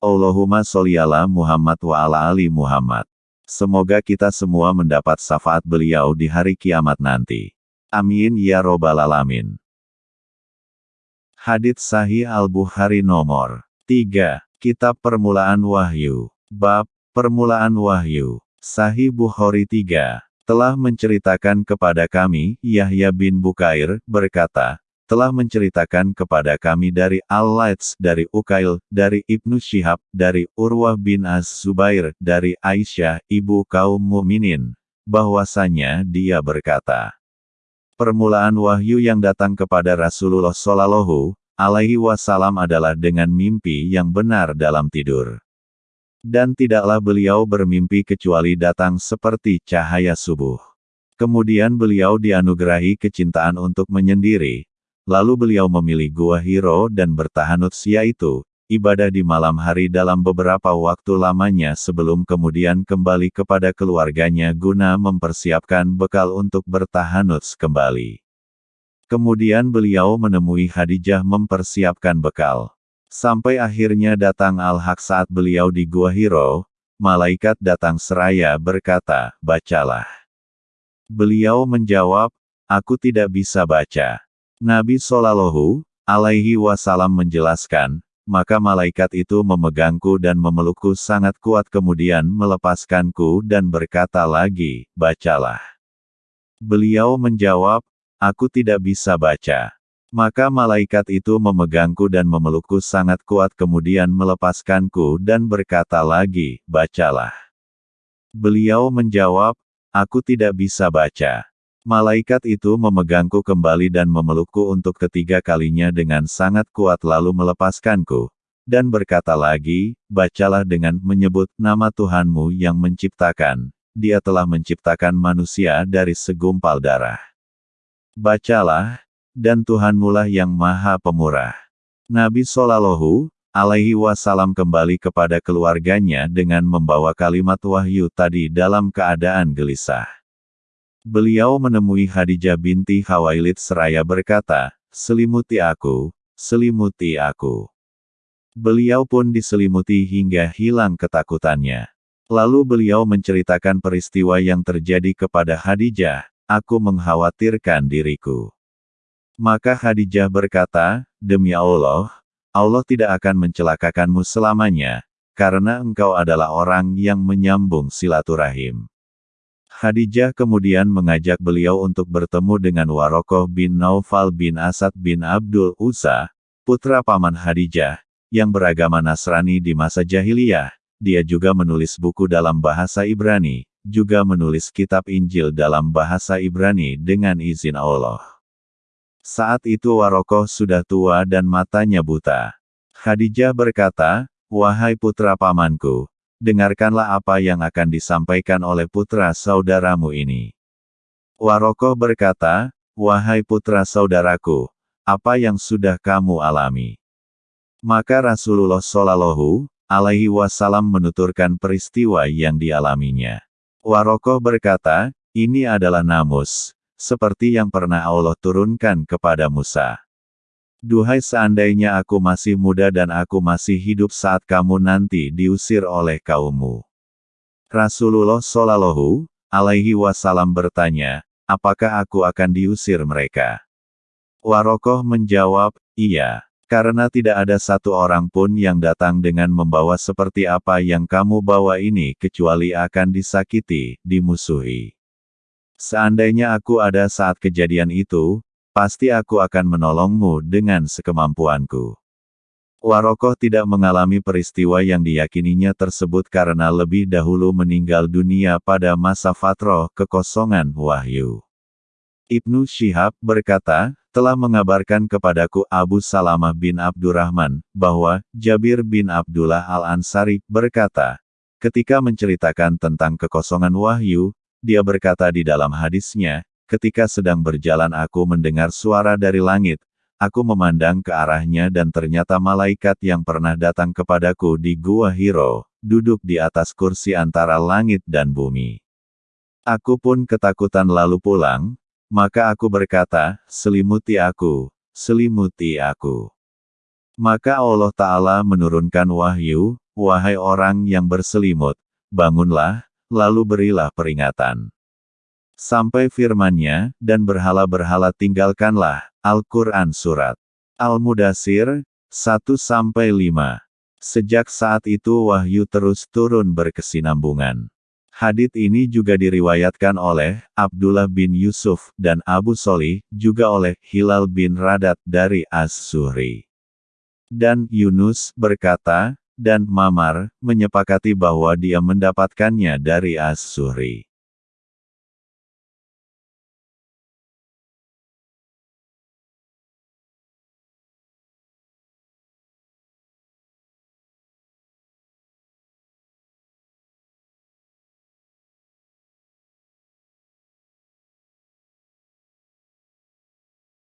Allahumma sholli ala Muhammad wa ala ali Muhammad. Semoga kita semua mendapat syafaat beliau di hari kiamat nanti. Amin ya robbal alamin. Hadits Sahih Al-Bukhari nomor 3. Kitab Permulaan Wahyu. Bab, Permulaan Wahyu. Sahih Bukhari 3. Telah menceritakan kepada kami, Yahya bin Bukair, berkata, telah menceritakan kepada kami dari Al-Laits, dari Ukail, dari Ibnu Syihab, dari Urwah bin Az-Zubair, dari Aisyah, ibu kaum muminin, bahwasanya dia berkata, Permulaan wahyu yang datang kepada Rasulullah Shallallahu alaihi wasallam adalah dengan mimpi yang benar dalam tidur. Dan tidaklah beliau bermimpi kecuali datang seperti cahaya subuh. Kemudian beliau dianugerahi kecintaan untuk menyendiri, Lalu beliau memilih Gua Hiro dan bertahanut yaitu, ibadah di malam hari dalam beberapa waktu lamanya sebelum kemudian kembali kepada keluarganya guna mempersiapkan bekal untuk bertahanut kembali. Kemudian beliau menemui Khadijah mempersiapkan bekal. Sampai akhirnya datang Al-Haq saat beliau di Gua Hiro, malaikat datang seraya berkata, bacalah. Beliau menjawab, aku tidak bisa baca. Nabi Shallallahu alaihi wasallam menjelaskan, maka malaikat itu memegangku dan memelukku sangat kuat kemudian melepaskanku dan berkata lagi, bacalah. Beliau menjawab, aku tidak bisa baca. Maka malaikat itu memegangku dan memelukku sangat kuat kemudian melepaskanku dan berkata lagi, bacalah. Beliau menjawab, aku tidak bisa baca. Malaikat itu memegangku kembali dan memelukku untuk ketiga kalinya dengan sangat kuat lalu melepaskanku, dan berkata lagi, bacalah dengan menyebut nama Tuhanmu yang menciptakan, dia telah menciptakan manusia dari segumpal darah. Bacalah, dan Tuhanmulah yang maha pemurah. Nabi Shallallahu alaihi wasallam kembali kepada keluarganya dengan membawa kalimat wahyu tadi dalam keadaan gelisah. Beliau menemui Khadijah binti Khawailid seraya berkata, selimuti aku, selimuti aku. Beliau pun diselimuti hingga hilang ketakutannya. Lalu beliau menceritakan peristiwa yang terjadi kepada Khadijah, aku mengkhawatirkan diriku. Maka Khadijah berkata, demi Allah, Allah tidak akan mencelakakanmu selamanya, karena engkau adalah orang yang menyambung silaturahim. Khadijah kemudian mengajak beliau untuk bertemu dengan Warokoh bin Naufal bin Asad bin Abdul Usa, putra paman Khadijah, yang beragama Nasrani di masa jahiliyah. Dia juga menulis buku dalam bahasa Ibrani, juga menulis kitab Injil dalam bahasa Ibrani dengan izin Allah. Saat itu Warokoh sudah tua dan matanya buta. Khadijah berkata, Wahai putra pamanku, dengarkanlah apa yang akan disampaikan oleh putra saudaramu ini. Warokoh berkata, Wahai putra saudaraku, apa yang sudah kamu alami? Maka Rasulullah Shallallahu alaihi wasallam menuturkan peristiwa yang dialaminya. Warokoh berkata, ini adalah namus, seperti yang pernah Allah turunkan kepada Musa. Duhai seandainya aku masih muda dan aku masih hidup saat kamu nanti diusir oleh kaummu. Rasulullah Shallallahu alaihi wasallam bertanya, apakah aku akan diusir mereka? Warokoh menjawab, iya, karena tidak ada satu orang pun yang datang dengan membawa seperti apa yang kamu bawa ini kecuali akan disakiti, dimusuhi. Seandainya aku ada saat kejadian itu, Pasti aku akan menolongmu dengan sekemampuanku. Warokoh tidak mengalami peristiwa yang diyakininya tersebut karena lebih dahulu meninggal dunia pada masa fatroh kekosongan wahyu. Ibnu Syihab berkata, telah mengabarkan kepadaku Abu Salamah bin Abdurrahman, bahwa Jabir bin Abdullah al-Ansari berkata, ketika menceritakan tentang kekosongan wahyu, dia berkata di dalam hadisnya, Ketika sedang berjalan aku mendengar suara dari langit, aku memandang ke arahnya dan ternyata malaikat yang pernah datang kepadaku di Gua Hiro, duduk di atas kursi antara langit dan bumi. Aku pun ketakutan lalu pulang, maka aku berkata, selimuti aku, selimuti aku. Maka Allah Ta'ala menurunkan wahyu, wahai orang yang berselimut, bangunlah, lalu berilah peringatan. Sampai firmannya, dan berhala-berhala tinggalkanlah, Al-Quran Surat Al-Mudasir, 1-5. Sejak saat itu wahyu terus turun berkesinambungan. Hadith ini juga diriwayatkan oleh Abdullah bin Yusuf dan Abu Solih, juga oleh Hilal bin Radat dari Az-Zuhri. Dan Yunus berkata, dan Mamar, menyepakati bahwa dia mendapatkannya dari Az-Zuhri.